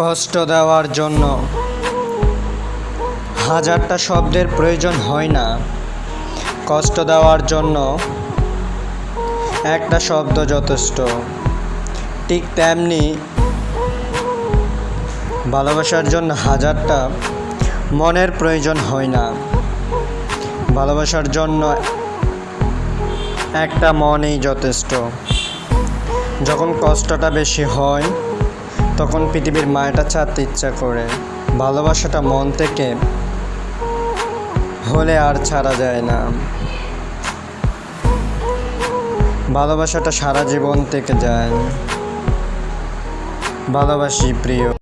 কষ্ট দেওয়ার জন্য। হাজারটা শব্দের প্রয়োজন হয় না। কষ্ট দেওয়ার জন্য একটা শব্দ যথেষ্ট। ঠিক তেমনি ভালোবাসার জন্য হাজারটা মনের প্রয়োজন হয় না। ভালোবাসার জন্য একটা মনই যথেষ্ট। যখন কষ্টটা বেশি হয় তখন পৃথিবীর মায়াটা ছাড়তে ইচ্ছা করে। ভালোবাসাটা মন থেকে হলে আর ছাড়া যায় না। ভালোবাসাটা সারা জীবন থেকে যায়। ভালোবাসি প্রিয়।